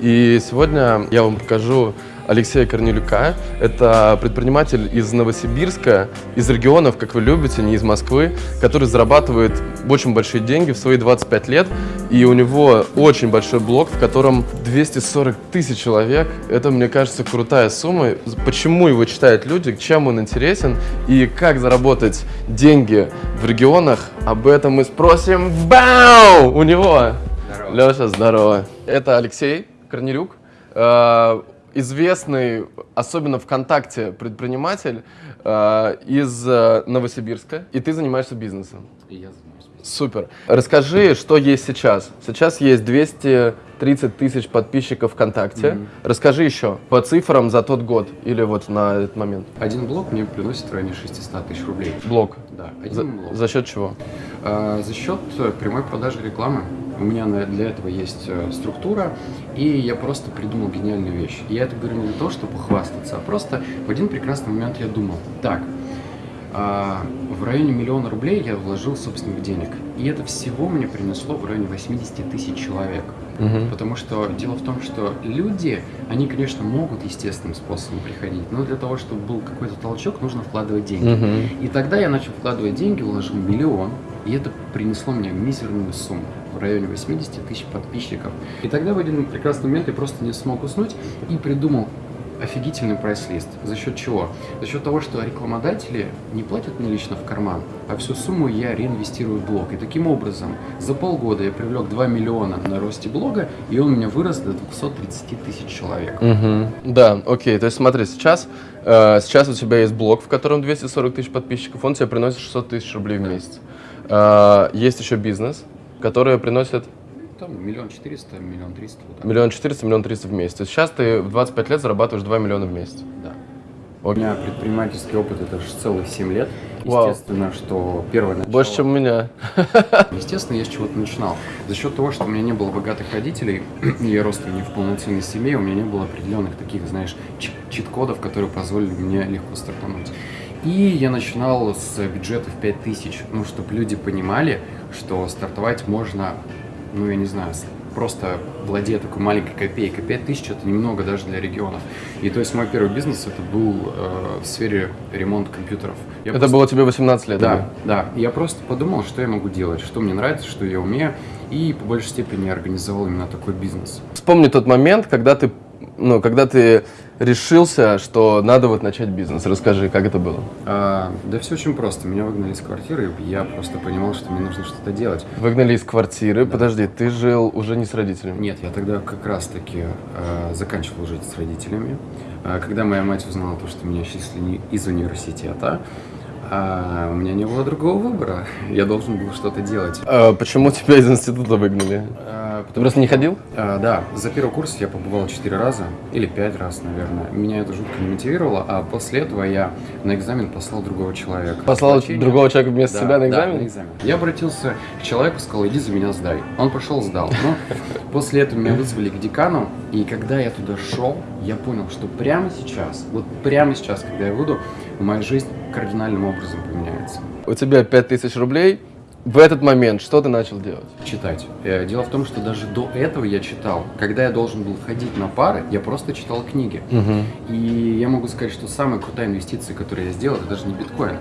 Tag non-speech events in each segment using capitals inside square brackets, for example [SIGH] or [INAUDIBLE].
И сегодня я вам покажу Алексея Корнелюка. Это предприниматель из Новосибирска, из регионов, как вы любите, не из Москвы, который зарабатывает очень большие деньги в свои 25 лет. И у него очень большой блог, в котором 240 тысяч человек. Это, мне кажется, крутая сумма. Почему его читают люди, чем он интересен и как заработать деньги в регионах, об этом мы спросим Бау! у него. Здорово. Леша, здорово. Это Алексей Корнелюк. Э, известный, особенно ВКонтакте, предприниматель э, из э, Новосибирска, и ты занимаешься бизнесом. И я занимаюсь бизнесом. Супер. Расскажи, что есть сейчас. Сейчас есть 230 тысяч подписчиков ВКонтакте. Mm -hmm. Расскажи еще по цифрам за тот год или вот на этот момент. Один блок мне приносит в районе 600 тысяч рублей. Блок? Да, один за, блок. За счет чего? А, за счет прямой продажи рекламы. У меня для этого есть э, структура, и я просто придумал гениальную вещь. я это говорю не для того, чтобы похвастаться, а просто в один прекрасный момент я думал, так, а, в районе миллиона рублей я вложил собственных денег. И это всего мне принесло в районе 80 тысяч человек. Угу. Потому что дело в том, что люди, они, конечно, могут естественным способом приходить, но для того, чтобы был какой-то толчок, нужно вкладывать деньги. Угу. И тогда я начал вкладывать деньги, вложил миллион, и это принесло мне мизерную сумму в районе 80 тысяч подписчиков. И тогда в один прекрасный момент я просто не смог уснуть и придумал офигительный прайс-лист. За счет чего? За счет того, что рекламодатели не платят мне лично в карман, а всю сумму я реинвестирую в блог. И таким образом за полгода я привлек 2 миллиона на росте блога, и он у меня вырос до 230 тысяч человек. Угу. Да, окей. То есть смотри, сейчас, э, сейчас у тебя есть блог, в котором 240 тысяч подписчиков, он тебе приносит 600 тысяч рублей в месяц. Э, есть еще бизнес, который приносит там миллион четыреста, миллион триста. Миллион четыреста, миллион триста в месяц. Сейчас ты в 25 лет зарабатываешь 2 миллиона в месяц. Да. У меня предпринимательский опыт это же целых 7 лет. Естественно, Вау. что первое начало... Больше, чем у меня. [LAUGHS] Естественно, я с чего-то начинал. За счет того, что у меня не было богатых родителей, [CLEARS THROAT] я рос не в полноценной семье, у меня не было определенных таких, знаешь, чит-кодов, которые позволили мне легко стартануть. И я начинал с бюджета в 5000, ну, чтобы люди понимали, что стартовать можно ну, я не знаю, просто владея такой маленькой копейкой. 5 тысяч – это немного даже для регионов. И то есть мой первый бизнес – это был э, в сфере ремонта компьютеров. Я это просто... было тебе 18 лет? Да, да. Я просто подумал, что я могу делать, что мне нравится, что я умею. И по большей степени организовал именно такой бизнес. Вспомни тот момент, когда ты, ну, когда ты решился, что надо вот начать бизнес? Расскажи, как это было? А, да все очень просто. Меня выгнали из квартиры, и я просто понимал, что мне нужно что-то делать. Выгнали из квартиры? Да. Подожди, ты жил уже не с родителями? Нет, я тогда как раз-таки э, заканчивал жить с родителями. Э, когда моя мать узнала то, что меня числили из университета, а у меня не было другого выбора. [LAUGHS] Я должен был что-то делать. А почему тебя из института выгнали? А, Ты просто не ходил? А, да. За первый курс я побывал четыре раза. Или пять раз, наверное. Меня это жутко не мотивировало. А после этого я на экзамен послал другого человека. Послал Значение... другого человека вместо да, себя на экзамен? Да, на экзамен. Я обратился к человеку, сказал, иди за меня сдай. Он пошел, сдал. Но [LAUGHS] после этого меня вызвали к декану. И когда я туда шел, я понял, что прямо сейчас, вот прямо сейчас, когда я выйду, моя жизнь кардинальным образом поменяется. У тебя 5000 рублей, в этот момент что ты начал делать? Читать. Э, дело в том, что даже до этого я читал. Когда я должен был ходить на пары, я просто читал книги. Угу. И я могу сказать, что самая крутая инвестиция, которую я сделал, это даже не биткоин.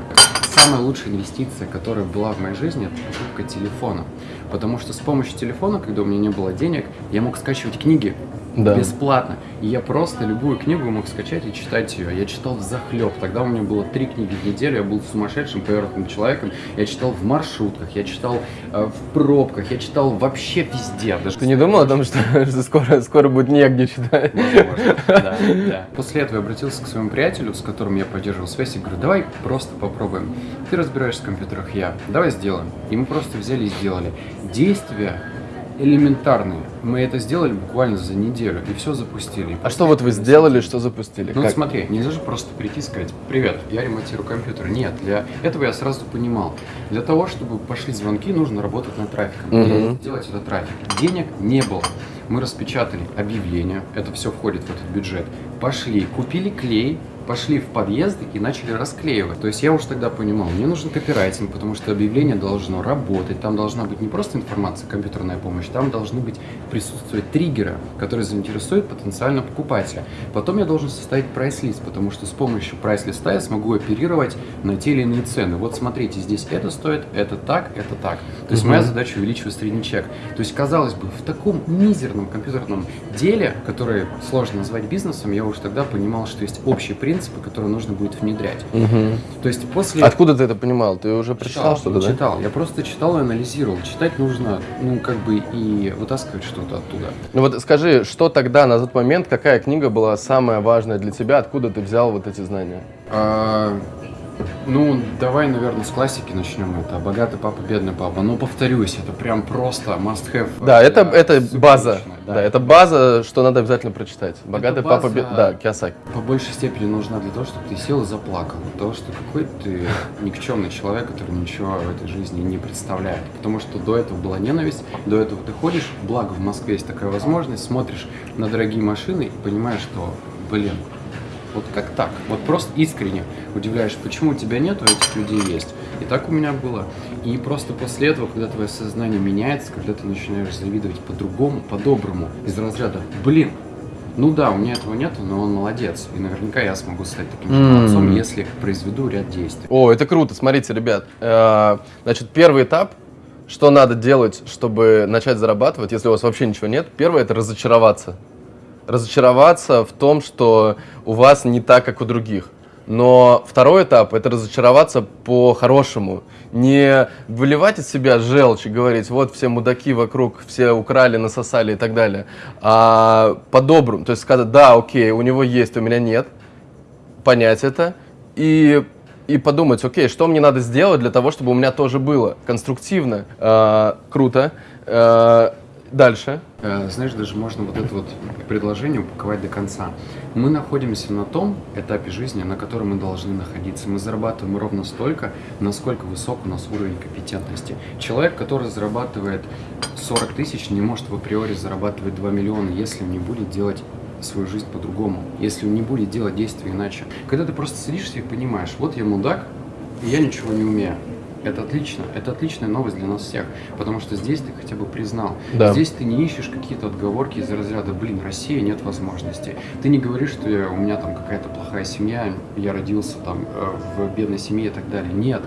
Самая лучшая инвестиция, которая была в моей жизни, это покупка телефона. Потому что с помощью телефона, когда у меня не было денег, я мог скачивать книги да. бесплатно. И я просто любую книгу мог скачать и читать ее. Я читал в захлеб. Тогда у меня было три книги в неделю. Я был сумасшедшим, поверхностным человеком. Я читал в маршрутках, я читал э, в пробках, я читал вообще везде. Даже Ты не думал о том, что, [LAUGHS] что скоро, скоро будет негде читать? Возможно, [LAUGHS] да, да. После этого я обратился к своему приятелю, с которым я поддерживал связь, и говорю, давай просто попробуем. Ты разбираешься в компьютерах, я. Давай сделаем. И мы просто взяли и сделали. Действия элементарные. Мы это сделали буквально за неделю и все запустили. А что вот вы сделали, что запустили? Ну как? смотри, нельзя же просто прийти и сказать, привет, я ремонтирую компьютер. Нет, для этого я сразу понимал. Для того, чтобы пошли звонки, нужно работать над трафиком. Угу. И делать этот трафик. Денег не было. Мы распечатали объявление, это все входит в этот бюджет. Пошли, купили клей, пошли в подъезды и начали расклеивать. То есть я уже тогда понимал, мне нужен копирайтинг, потому что объявление должно работать, там должна быть не просто информация, компьютерная помощь, там должны быть присутствовать триггеры, которые заинтересуют потенциального покупателя. Потом я должен составить прайс-лист, потому что с помощью прайс-листа я смогу оперировать на те или иные цены. Вот смотрите, здесь это стоит, это так, это так. То есть моя задача увеличивать средний чек. То есть, казалось бы, в таком мизерном компьютерном деле, которое сложно назвать бизнесом, я уже тогда понимал, что есть общие принципы, которые нужно будет внедрять. То есть после... Откуда ты это понимал? Ты уже прочитал что-то, да? Читал. Я просто читал и анализировал. Читать нужно, ну, как бы и вытаскивать что-то оттуда. Ну вот скажи, что тогда, на тот момент, какая книга была самая важная для тебя? Откуда ты взял вот эти знания? А, ну, давай, наверное, с классики начнем. Это «Богатый папа, бедный папа». Ну, повторюсь, это прям просто must-have. Да, это, это база. личное, Да. это база, что надо обязательно прочитать. Богатый база- папа, бед- да, Киосаки. По большей степени нужна для того, чтобы ты сел и заплакал. Для того, что какой ты [LAUGHS] никчемный человек, который ничего в этой жизни не представляет. Потому что до этого была ненависть, до этого ты ходишь, благо в Москве есть такая возможность, смотришь на дорогие машины и понимаешь, что, блин, вот как так? Вот просто искренне удивляешь, почему тебя нету, а этих людей есть. И так у меня было. И просто после этого, когда твое сознание меняется, когда ты начинаешь завидовать по-другому, по-доброму, из разряда, блин, ну да, у меня этого нету, но он молодец. И наверняка я смогу стать таким же молодцом, если произведу ряд действий. О, это круто. Смотрите, ребят. э, Значит, первый этап, что надо делать, чтобы начать зарабатывать, если у вас вообще ничего нет. Первое – это разочароваться. Разочароваться в том, что у вас не так, как у других. Но второй этап – это разочароваться по-хорошему. Не выливать из себя желчь и говорить, вот все мудаки вокруг, все украли, насосали и так далее. А по-доброму, то есть сказать, да, окей, у него есть, у меня нет, понять это и, и подумать, окей, что мне надо сделать для того, чтобы у меня тоже было конструктивно, э, круто. Э, дальше. Э, Знаешь, даже можно вот это вот предложение упаковать до конца. Мы находимся на том этапе жизни, на котором мы должны находиться. Мы зарабатываем ровно столько, насколько высок у нас уровень компетентности. Человек, который зарабатывает 40 тысяч, не может в априори зарабатывать 2 миллиона, если он не будет делать свою жизнь по-другому, если он не будет делать действия иначе. Когда ты просто садишься и понимаешь, вот я мудак, я ничего не умею. Это отлично, это отличная новость для нас всех, потому что здесь ты хотя бы признал. Да. Здесь ты не ищешь какие-то отговорки из разряда, блин, Россия, нет возможности. Ты не говоришь, что я- у меня там какая-то плохая семья, я родился там э, в бедной семье и так далее. Нет.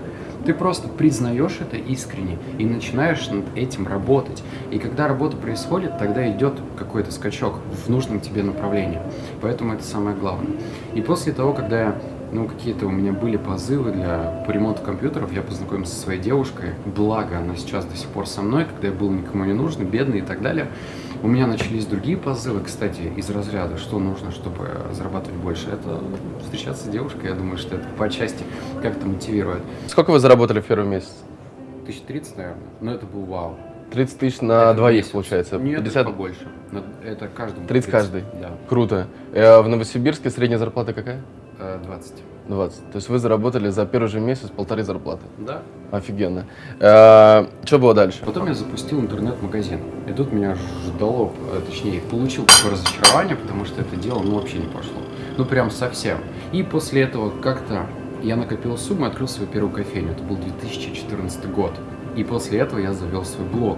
Ты просто признаешь это искренне и начинаешь над этим работать. И когда работа происходит, тогда идет какой-то скачок в нужном тебе направлении. Поэтому это самое главное. И после того, когда я ну, какие-то у меня были позывы для по ремонту компьютеров. Я познакомился со своей девушкой. Благо, она сейчас до сих пор со мной, когда я был никому не нужен, бедный и так далее. У меня начались другие позывы, кстати, из разряда, что нужно, чтобы зарабатывать больше. Это встречаться с девушкой, я думаю, что это по части как-то мотивирует. Сколько вы заработали в первый месяц? 1030, наверное, но это был вау. 30 тысяч на Это двоих, месяц. получается. Нет, 50? побольше. Но Это каждому. 30 каждый? Да, Круто. Э, в Новосибирске средняя зарплата какая? Э, 20. 20. То есть вы заработали за первый же месяц полторы зарплаты. Да. Офигенно. что было дальше? Потом я запустил интернет-магазин. И тут меня ждало, э, точнее, получил такое разочарование, потому что это дело ну, вообще не пошло. Ну, прям совсем. И после этого как-то я накопил сумму и открыл свою первую кофейню. Это был 2014 год. И после этого я завел свой блог.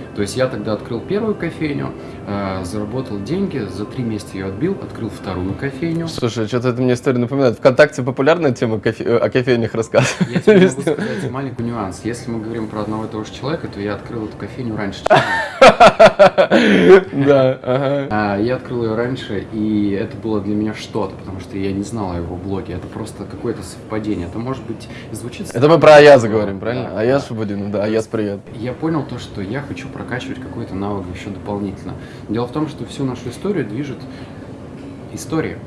То есть я тогда открыл первую кофейню, э, заработал деньги, за три месяца ее отбил, открыл вторую кофейню. Слушай, что-то это мне история напоминает. Вконтакте популярная тема кофе- э, о кофейнях рассказывать. Я тебе могу сказать маленький нюанс. Если мы говорим про одного и того же человека, то я открыл эту кофейню раньше. [LAUGHS] Да, ага. А, Я открыл ее раньше, и это было для меня что-то, потому что я не знал о его блоге. Это просто какое-то совпадение. Это может быть звучит. Это мы про Аяза говорим, правильно? Аяз. Шабудинов, да, Аяз, привет. Я понял то, что я хочу прокачивать какой-то навык еще дополнительно. Дело в том, что всю нашу историю движет история.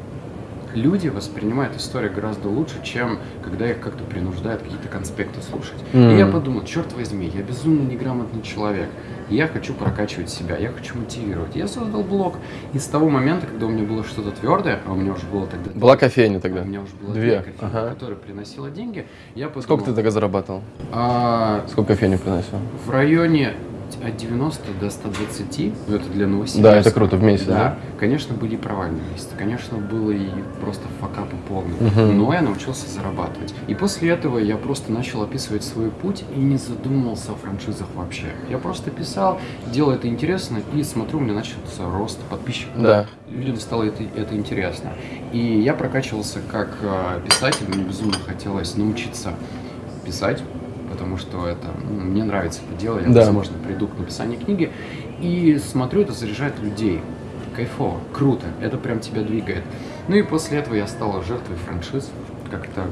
Люди воспринимают историю гораздо лучше, чем когда их как-то принуждают какие-то конспекты слушать. М. И я подумал, черт возьми, я безумно неграмотный человек. Я хочу прокачивать себя, я хочу мотивировать. Я создал блог. И с того момента, когда у меня было что-то твердое, а у меня уже было тогда... Была кофейня тогда. У меня уже было Две, две кофейни, ага. которая приносила деньги. Я подумал, Сколько ты тогда зарабатывал? а, Сколько кофейню приносил? в районе от 90 до 120, ну это для Новосибирска. Да, это круто в месяц, да? Да, конечно, были провальные месяцы, конечно, было и просто факапы полные, Мгм. но я научился зарабатывать. И после этого я просто начал описывать свой путь и не задумывался о франшизах вообще. Я просто писал, делал это интересно и смотрю, у меня начался рост подписчиков. Да. Людям стало это, это интересно. И я прокачивался как э, писатель, мне безумно хотелось научиться писать, потому что это ну, мне нравится это дело, я, Да. возможно, приду к написанию книги и смотрю, это заряжает людей. Кайфово, круто, это прям тебя двигает. Ну и после этого я стал жертвой франшиз, как это,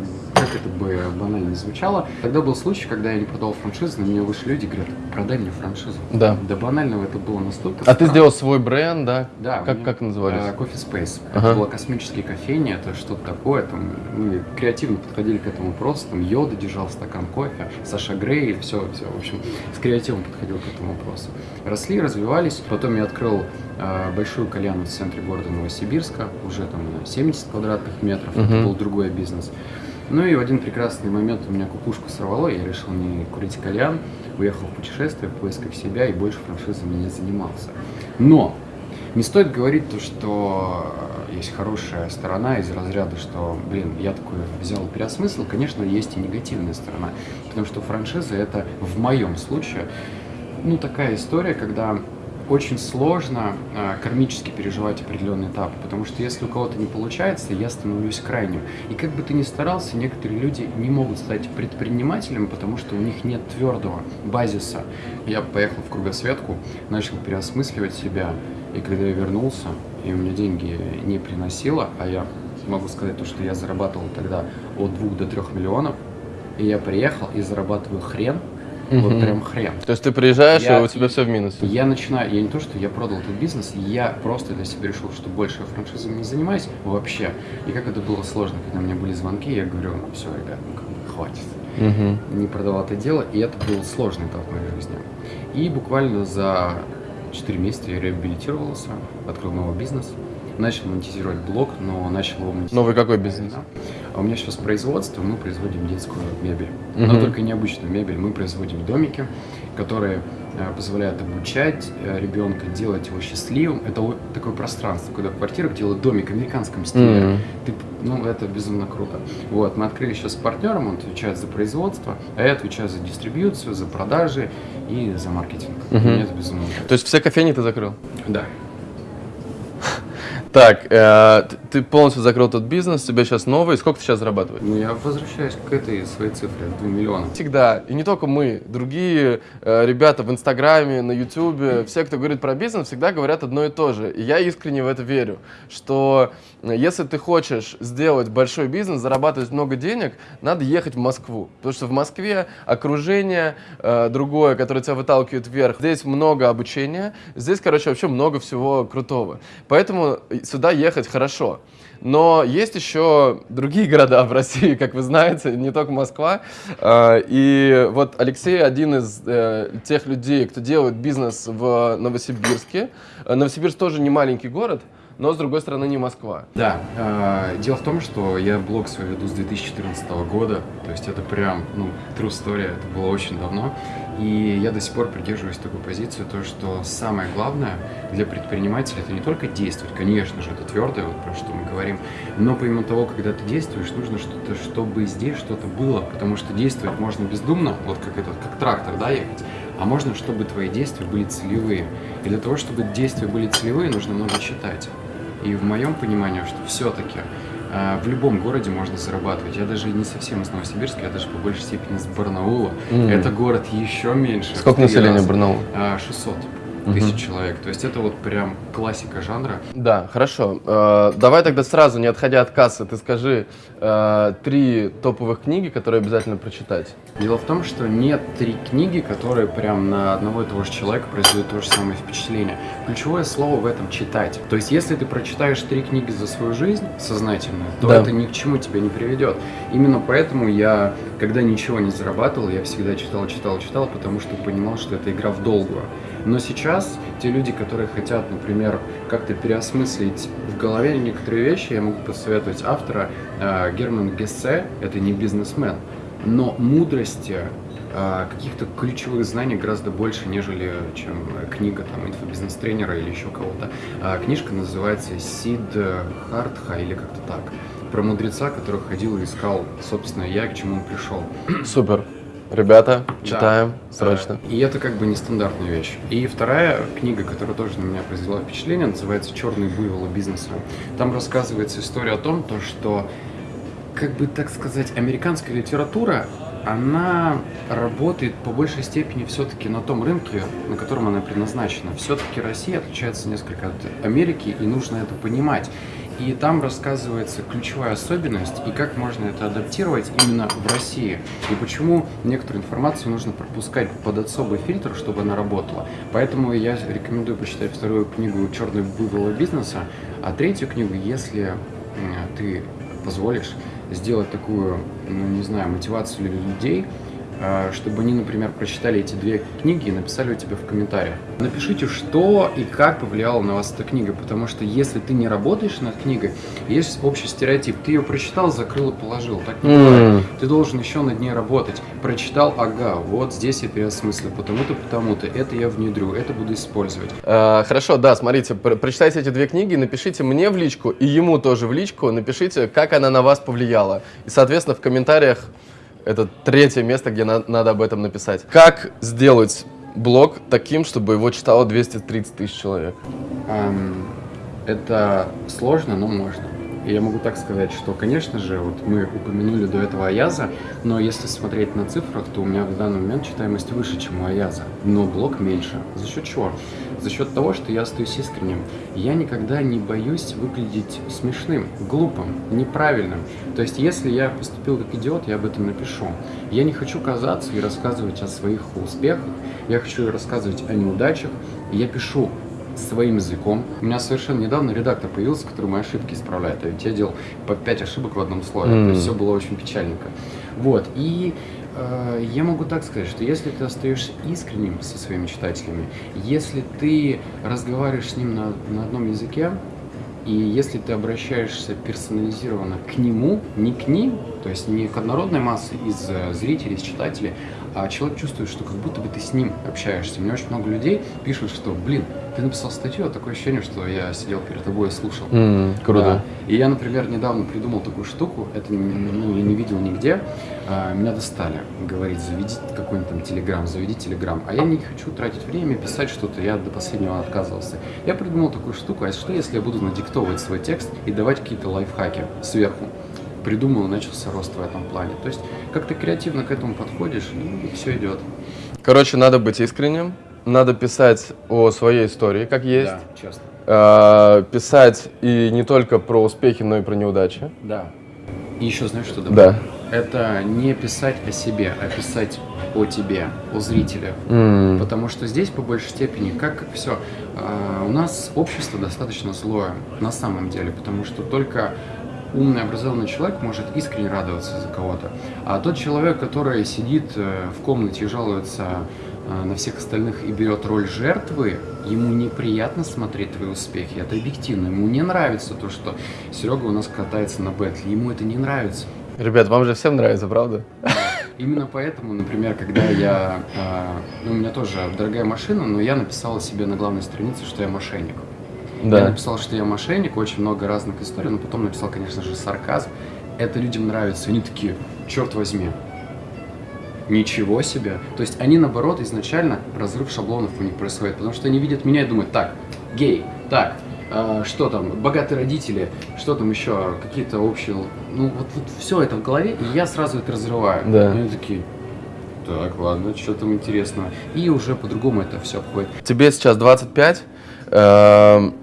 как это бы банально не звучало. Тогда был случай, когда я не продал франшизу, на меня вышли люди и говорят, продай мне франшизу. Да. До банального это было настолько А ты странно. сделал свой бренд, да? Да. Как, меня, как назывались? э, Coffee Space. Ага. Это была космические кофейни, это что-то такое. Там, мы креативно подходили к этому вопросу. Там Йода держал стакан кофе, Саша Грей, все, все. В общем, с креативом подходил к этому вопросу. Росли, развивались. Потом я открыл э, большую кальяну в центре города Новосибирска, уже там на 70 квадратных метров. Это Мгм. был другой бизнес. Ну и в один прекрасный момент у меня кукушку сорвало, я решил не курить кальян, уехал в путешествие в поисках себя и больше франшизами не занимался. Но не стоит говорить то, что есть хорошая сторона из разряда, что, блин, я такой взял переосмыслил. Конечно, есть и негативная сторона, потому что франшиза это в моем случае, ну, такая история, когда очень сложно э, кармически переживать определенный этап, потому что если у кого-то не получается, я становлюсь крайним. И как бы ты ни старался, некоторые люди не могут стать предпринимателем, потому что у них нет твердого базиса. Я поехал в кругосветку, начал переосмысливать себя, и когда я вернулся, и у меня деньги не приносило, а я могу сказать то, что я зарабатывал тогда от 2 до 3 миллионов, и я приехал и зарабатываю хрен, вот Мгм. прям хрен. То есть ты приезжаешь, Я- и у тебя все в минусе. Я начинаю, я не то, что я продал этот бизнес, я просто для себя решил, что больше я франшизами не занимаюсь вообще. И как это было сложно, когда у меня были звонки, я говорю, ну все, ребят, ну как бы хватит. Не продавал это дело, и это был сложный этап в моей жизни. И буквально за 4 месяца я реабилитировался, открыл новый бизнес, начал монетизировать блог, но начал его монетизировать. Новый какой бизнес? А у меня сейчас производство, мы производим детскую мебель. Но Мгм. только необычную мебель. Мы производим домики, которые э, позволяют обучать э, ребенка, делать его счастливым. Это такое пространство, когда в квартирах делают домик в американском стиле. Мгм. Ты, ну, это безумно круто. Вот, мы открыли сейчас с партнером, он отвечает за производство, а я отвечаю за дистрибьюцию, за продажи и за маркетинг. Мгм. Мне это безумно нравится. То есть все кофейни ты закрыл? Да. Так, э, ты полностью закрыл тот бизнес, тебе сейчас новый. Сколько ты сейчас зарабатываешь? Ну, я возвращаюсь к этой своей цифре, 2 миллиона. Всегда, и не только мы, другие э, ребята в Инстаграме, на Ютубе, все, кто говорит про бизнес, всегда говорят одно и то же. И я искренне в это верю, что если ты хочешь сделать большой бизнес, зарабатывать много денег, надо ехать в Москву. Потому что в Москве окружение э, другое, которое тебя выталкивает вверх. Здесь много обучения, здесь, короче, вообще много всего крутого. Поэтому сюда ехать хорошо. Но есть еще другие города в России, [LAUGHS] как вы знаете, не только Москва. Э, И вот Алексей один из э, тех людей, кто делает бизнес в Новосибирске. Э, Новосибирск тоже не маленький город, но с другой стороны не Москва. Да, э, дело в том, что я блог свой веду с 2014 года, то есть это прям, ну, true story, это было очень давно, и я до сих пор придерживаюсь такой позиции, то, что самое главное для предпринимателя это не только действовать, конечно же, это твердое, вот про что мы говорим, но помимо того, когда ты действуешь, нужно что-то, чтобы здесь что-то было, потому что действовать можно бездумно, вот как этот, как трактор, да, ехать, а можно, чтобы твои действия были целевые. И для того, чтобы действия были целевые, нужно много читать. И в моем понимании, что все-таки в любом городе можно зарабатывать. Я даже не совсем из Новосибирска, я даже по большей степени из Барнаула. М. Это город еще меньше. Сколько населения. Барнаула? А, 600 Мгм. Тысяч человек. То есть это вот прям классика жанра. Да, хорошо. Э, Давай тогда сразу, не отходя от кассы, ты скажи э, три топовых книги, которые обязательно прочитать. Дело в том, что нет три книги, которые прям на одного и того же человека произведут то же самое впечатление. Ключевое слово в этом читать. То есть, если ты прочитаешь три книги за свою жизнь сознательно, то Да. это ни к чему тебя не приведет. Именно поэтому я, когда ничего не зарабатывал, я всегда читал, читал, читал, потому что понимал, что это игра в долгую. Но сейчас те люди, которые хотят, например, как-то переосмыслить в голове некоторые вещи, я могу посоветовать автора э, Герман Гессе, это не бизнесмен, но мудрости а, каких-то ключевых знаний гораздо больше, нежели чем книга там инфобизнес-тренера или еще кого-то. А, книжка называется Сид Хартха или как-то так. Про мудреца, который ходил и искал, собственно, я, к чему он пришел. Супер. Ребята, читаем Да. срочно. И это как бы нестандартная вещь. И вторая книга, которая тоже на меня произвела впечатление, называется «Черный буйвол бизнеса». Там рассказывается история о том, то, что, как бы так сказать, американская литература, она работает по большей степени все-таки на том рынке, на котором она предназначена. Все-таки Россия отличается несколько от Америки, и нужно это понимать. И там рассказывается ключевая особенность и как можно это адаптировать именно в России. И почему некоторую информацию нужно пропускать под особый фильтр, чтобы она работала. Поэтому я рекомендую почитать вторую книгу «Черный буйвол бизнеса», а третью книгу, если ты позволишь, сделать такую, ну не знаю, мотивацию людей, чтобы они, например, прочитали эти две книги и написали у тебя в комментариях. Напишите, что и как повлияла на вас эта книга, потому что если ты не работаешь над книгой, есть общий стереотип. Ты ее прочитал, закрыл и положил. Так не бывает. Ты должен еще над ней работать. Прочитал, ага, вот здесь я переосмыслил, потому-то, потому-то, это я внедрю, это буду использовать. Э, Хорошо, да, смотрите, пр- прочитайте эти две книги, напишите мне в личку и ему тоже в личку, напишите, как она на вас повлияла. И, соответственно, в комментариях это третье место, где на- надо об этом написать. Как сделать блог таким, чтобы его читало 230 тысяч человек? Ам, Это сложно, но можно. Я могу так сказать, что, конечно же, вот мы упомянули до этого Аяза, но если смотреть на цифрах, то у меня в данный момент читаемость выше, чем у Аяза, но блог меньше. За счет чего? За счет того, что я остаюсь искренним. Я никогда не боюсь выглядеть смешным, глупым, неправильным. То есть, если я поступил как идиот, я об этом напишу. Я не хочу казаться и рассказывать о своих успехах, я хочу рассказывать о неудачах, я пишу своим языком. У меня совершенно недавно редактор появился, который мои ошибки исправляет. А ведь я делал по 5 ошибок в одном слове. Мгм. То есть все было очень печальненько. Вот. И я могу так сказать, что если ты остаешься искренним со своими читателями, если ты разговариваешь с ним на, на одном языке, и если ты обращаешься персонализированно к нему, не к ним, то есть не к однородной массе из э, зрителей, из читателей, а человек чувствует, что как будто бы ты с ним общаешься. Мне очень много людей пишут, что, блин, ты написал статью, а такое ощущение, что я сидел перед тобой и слушал. М, круто. Да. И я, например, недавно придумал такую штуку, это ну, я не видел нигде. А, меня достали говорить, заведи какой-нибудь там телеграм, заведи телеграм. А я не хочу тратить время, писать что-то, я до последнего отказывался. Я придумал такую штуку, а что если я буду надиктовывать свой текст и давать какие-то лайфхаки сверху? Придумал начался рост в этом плане. То есть, как ты креативно к этому подходишь, и все идет. Короче, надо быть искренним, надо писать о своей истории, как есть. Да, честно. Э, писать и не только про успехи, но и про неудачи. Да. И еще знаешь, что добавить? Да. Это не писать о себе, а писать о тебе, о зрителе. М, Потому что здесь, по большей степени, как все, у нас общество достаточно злое на самом деле, потому что только умный, образованный человек может искренне радоваться за кого-то. А тот человек, который сидит э, в комнате и жалуется э, на всех остальных и берет роль жертвы, ему неприятно смотреть твои успехи. Это объективно. Ему не нравится то, что Серега у нас катается на бэтле. Ему это не нравится. Ребят, вам же всем нравится, правда? Именно поэтому, например, когда я... э, ну, у меня тоже дорогая машина, но я написал себе на главной странице, что я мошенник. Я Да. написал, что я мошенник, очень много разных историй, но потом написал, конечно же, сарказм. Это людям нравится. Они такие, черт возьми, ничего себе. То есть они, наоборот, изначально разрыв шаблонов у них происходит, потому что они видят меня и думают, так, гей, так, а, что там, богатые родители, что там еще, какие-то общие... Ну, вот, вот все это в голове, и я сразу это разрываю. Да. И они такие, так, ладно, что там интересного. И уже по-другому это все обходит. Тебе сейчас 25. эм,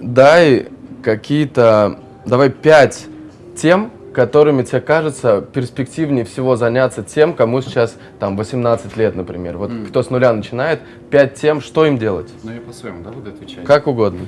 дай какие-то, давай 5 тем, которыми тебе кажется перспективнее всего заняться тем, кому сейчас там 18 лет, например. Вот Мгм. кто с нуля начинает, 5 тем, что им делать? Ну, я по-своему, да, буду отвечать? Как угодно.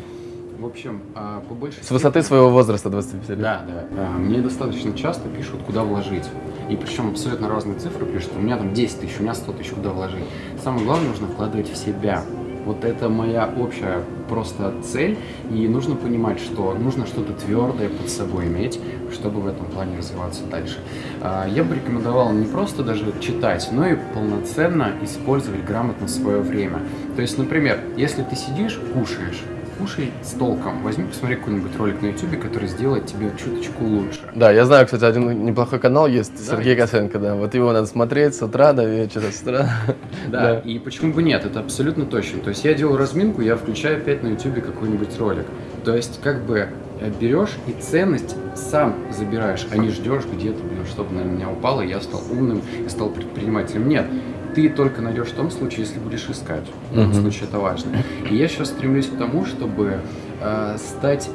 В общем, а, по большей С высоты степени- своего возраста 25 лет. Да, да. А, Мне достаточно часто пишут, куда вложить. И причем абсолютно разные цифры пишут. У меня там 10 тысяч, у меня 100 тысяч, куда вложить. Самое главное, нужно вкладывать в себя. Вот это моя общая просто цель, и нужно понимать, что нужно что-то твердое под собой иметь, чтобы в этом плане развиваться дальше. А, я бы рекомендовал не просто даже читать, но и полноценно использовать грамотно свое время. То есть, например, если ты сидишь, кушаешь, кушай с толком. Возьми, посмотри какой-нибудь ролик на YouTube, который сделает тебе чуточку лучше. Да, я знаю, кстати, один неплохой канал есть, Да, Сергей есть. Косенко, да. Вот его надо смотреть с утра до вечера, с утра. Да, и почему бы нет, это абсолютно точно. То есть я делаю разминку, я включаю опять на YouTube какой-нибудь ролик. То есть как бы э, берешь и ценность сам забираешь, а не ждешь где-то, блин, чтобы на меня упало, я стал умным и стал предпринимателем. Нет, ты только найдешь в том случае, если будешь искать. В этом Мгм. случае это важно. И я сейчас стремлюсь к тому, чтобы э, стать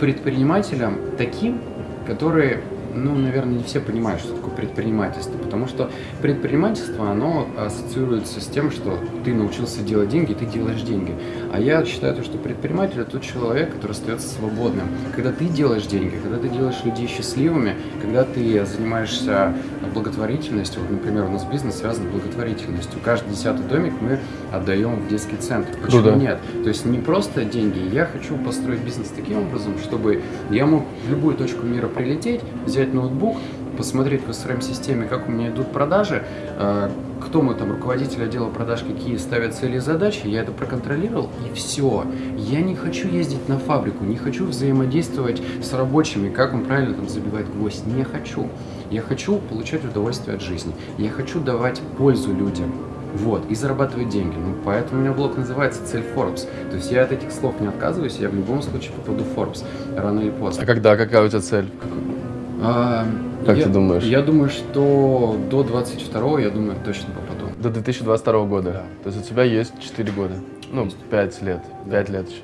предпринимателем таким, который, ну, наверное, не все понимают, что такое предпринимательство, потому что предпринимательство, оно ассоциируется с тем, что ты научился делать деньги, ты делаешь деньги. А я считаю, то, что предприниматель – это тот человек, который остается свободным. Когда ты делаешь деньги, когда ты делаешь людей счастливыми, когда ты занимаешься благотворительностью, вот, например, у нас бизнес связан с благотворительностью. Каждый десятый домик мы отдаем в детский центр. Почему Круто. нет? То есть не просто деньги. Я хочу построить бизнес таким образом, чтобы я мог в любую точку мира прилететь, взять ноутбук, посмотреть по CRM-системе, как у меня идут продажи, э, кто мой там руководитель отдела продаж, какие ставят цели и задачи, я это проконтролировал, и все. Я не хочу ездить на фабрику, не хочу взаимодействовать с рабочими, как он правильно там забивает гвоздь, не хочу. Я хочу получать удовольствие от жизни, я хочу давать пользу людям. Вот, и зарабатывать деньги. Ну, поэтому у меня блог называется «Цель Forbes». То есть я от этих слов не отказываюсь, я в любом случае попаду в Forbes, рано или поздно. А когда, какая у тебя цель? А, Как я- ты думаешь? Я думаю, что до 22 я думаю, точно попаду. До 2022 года. Да. То есть у тебя есть 4 года. Ну, Есть. 5 лет. Да. 5 лет еще.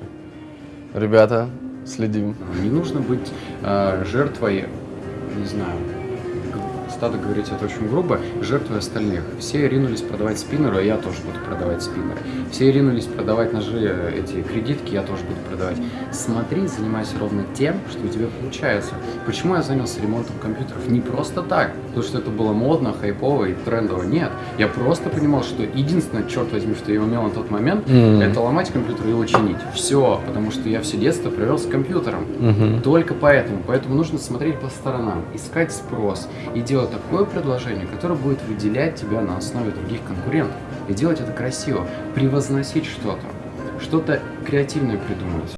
Ребята, следим. Не нужно быть а, жертвой, не знаю, стадо говорить это очень грубо, жертвой остальных. Все ринулись продавать спиннеры, а я тоже буду продавать спиннеры. Все ринулись продавать ножи, э, эти кредитки, я тоже буду продавать. Смотри, занимайся ровно тем, что у тебя получается. Почему я занялся ремонтом компьютеров? Не просто так, потому что это было модно, хайпово и трендово. Нет, я просто понимал, что единственное, черт возьми, что я умел на тот момент, Мгм. это ломать компьютер и его чинить. Все, потому что я все детство провел с компьютером. Мгм. Только поэтому. Поэтому нужно смотреть по сторонам, искать спрос и делать такое предложение, которое будет выделять тебя на основе других конкурентов. И делать это красиво, превозносить что-то, что-то креативное придумать.